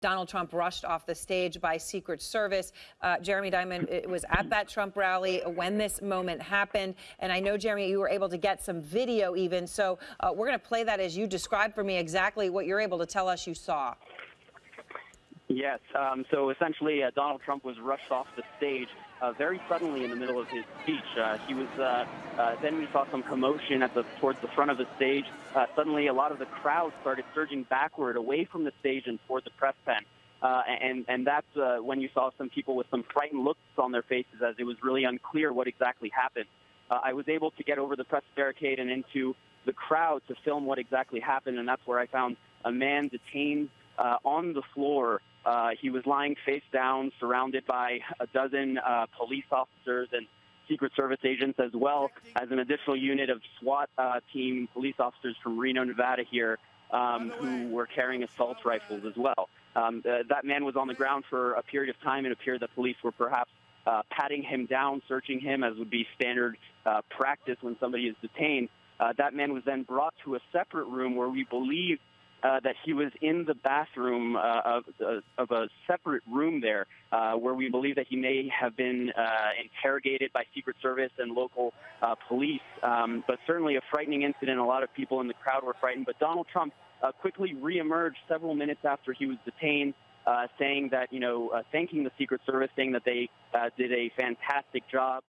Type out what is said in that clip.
Donald Trump rushed off the stage by Secret Service. Uh, Jeremy Diamond was at that Trump rally when this moment happened. And I know, Jeremy, you were able to get some video even. So uh, we're going to play that as you describe for me exactly what you're able to tell us you saw. Yes. Um, so essentially, uh, Donald Trump was rushed off the stage uh, very suddenly in the middle of his speech. Uh, he was. Uh, uh, then we saw some commotion at the towards the front of the stage. Uh, suddenly, a lot of the crowd started surging backward, away from the stage and toward the press pen. And and that's when you saw some people with some frightened looks on their faces, as it was really unclear what exactly happened. I was able to get over the press barricade and into the crowd to film what exactly happened, and that's where I found a man detained uh, on the floor uh, he was lying face down, surrounded by a dozen uh, police officers and Secret Service agents, as well as an additional unit of SWAT uh, team police officers from Reno, Nevada, here, um, who were carrying assault rifles as well. Um, uh, that man was on the ground for a period of time. It appeared that police were perhaps uh, patting him down, searching him, as would be standard uh, practice when somebody is detained. Uh, that man was then brought to a separate room where we believe uh, that he was in the bathroom uh, of, uh, of a separate room there, uh, where we believe that he may have been uh, interrogated by Secret Service and local uh, police. Um, but certainly a frightening incident. A lot of people in the crowd were frightened. But Donald Trump uh, quickly reemerged several minutes after he was detained. Uh, saying that, you know, uh, thanking the Secret Service, saying that they uh, did a fantastic job.